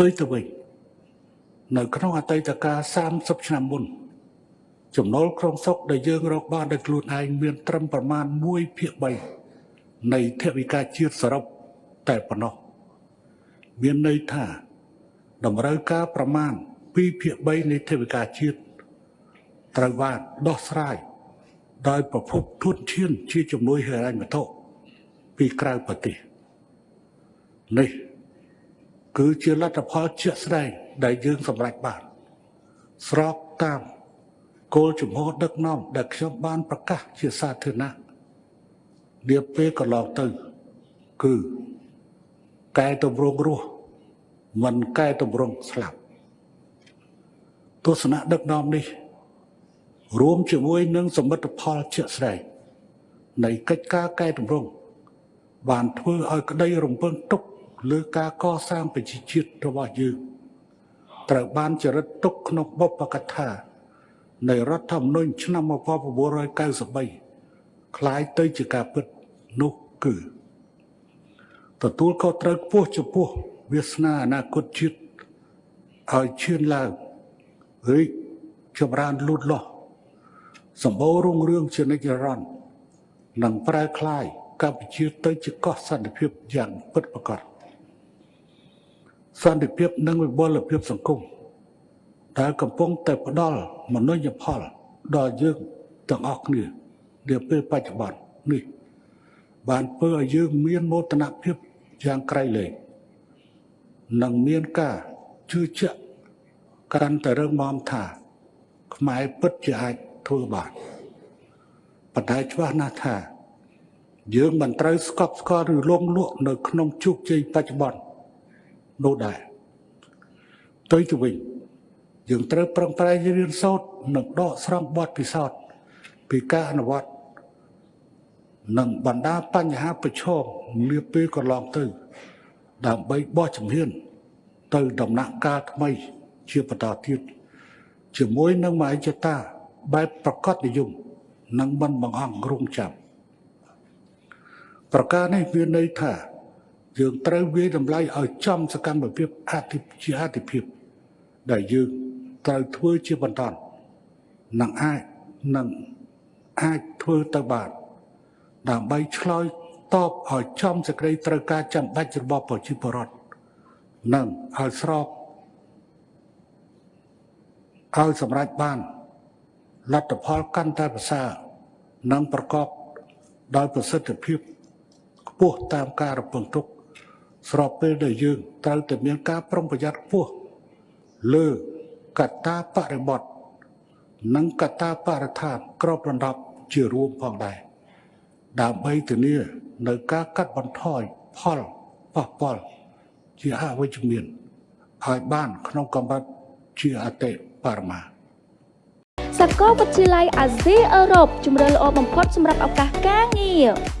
ផ្ទុយទៅវិញនៅក្នុងអតីតកាល30ឆ្នាំមុនចំណូលក្នុងស្រុកដែលយើងរកបានដោយខ្លួនឯងមានត្រឹមប្រមាណ1ភាគ3នៃថវិកាជាតិសរុបតែប៉ុណ្ណោះមានន័យថាតម្រូវការប្រមាណ2ភាគ3នៃថវិកាជាតិត្រូវបានដោះស្រាយដោយប្រភពធនធានជាជំនួយហិរញ្ញវត្ថុពីក្រៅប្រទេសនេះ គឺជាលទ្ធផលជាក់ស្ដែងដែលយើងសម្រេចបាន ស្របតាមគោលជំហរដឹកនាំដែលខ្ញុំបានប្រកាសជាសាធារណៈនាពេលកន្លងទៅ គឺកែតម្រង់រស់មិនកែតម្រង់ស្លាប់ទស្សនៈដឹកនាំនេះ រួមជាមួយនឹងសមិទ្ធផលជាក់ស្ដែងនៃកិច្ចការកែតម្រង់បានធ្វើឲ្យក្តីរំពឹងទុក លើការកសាងប្រជាជាតិរបស់យើងត្រូវបានចរិតទុកក្នុងបុព្វកថានៃរដ្ឋធម្មនុញ្ញឆ្នាំ1993คล้ายទៅជាការពិតនោះគឺទទួលខុសត្រូវខ្ពស់ចំពោះវាសនាអនាគតជាតិឲ្យឈានឡើងរីកចម្រើនលូតលាស់សម្បូររុងរឿងជានិច្ចរន្តរ៍និងប្រែคลายកម្ពុជាទៅជាកោះសន្តិភាពយ៉ាងពិតប្រាកដ សន្តិភាពនិងវិបុលភាពសង្គមដែលកំពុងតែផ្ដល់មនុញ្ញផលដល់យើងទាំងអស់គ្នានាពេលបច្ចុប្បន្ននេះ បានធ្វើឲ្យយើងមានមោទនភាពយ៉ាងក្រៃលែងនិងមានការជឿជាក់កាន់តែរឹងមាំថា ខ្មែរពិតជាអាចធ្វើបានប៉ុន្តែច្បាស់ណាស់ថា យើងមិនត្រូវស្កប់ស្កល់ឬលងលក់នៅក្នុងជោគជ័យបច្ចុប្បន្ន នោះដែរទៅទៅវិញយើងត្រូវប្រឹងប្រែងរៀនសូត្រនិងដកស្រង់បទពិសោធន៍ពីការអនុវត្តនិងបណ្ដាបញ្ហាប្រឈមនាពេលកន្លងទៅ ដើម្បីបោះជំហាន ទៅដំណាក់កាលថ្មី ជាបន្តទៀតជាមួយនឹងមហិច្ឆតាបែបប្រកបនិយមនិងមិនបង្អង់រងចាំប្រការនេះមានន័យថា យើងត្រូវវាយតម្លៃឲ្យចំសកម្មភាពអតិជាអតិភិបដែលយើងត្រូវធ្វើជាបន្តនឹងអាចនឹងអាចធ្វើទៅបានដើម្បីឆ្លើយតបឲ្យចំសេចក្តីត្រូវការចាំបាច់របស់ប្រជាពលរដ្ឋនិងឲ្យស្របឲ្យសម្រេចបានលទ្ធផលកាន់តែប្រសើរនិងប្រកបដោយប្រសិទ្ធភាពខ្ពស់តាមការរំពឹងទុក ស្របពេលដែលយើងត្រូវតែមានការប្រុងប្រយ័ត្នខ្ពស់លើកត្តាបរិបទនិងកត្តាបរិស្ថានក្របដណ្ដប់ជារួមផងដែរដើម្បីធានានៅការកាត់បន្ថយផលប៉ះពាល់ជាអវិជ្ជមានឲ្យបានក្នុងកម្រិតជាអតិបរមាសាកលវិទ្យាល័យអាស៊ីអឺរ៉ុបជំរឿនល្អបំផុតសម្រាប់ឱកាសការងារ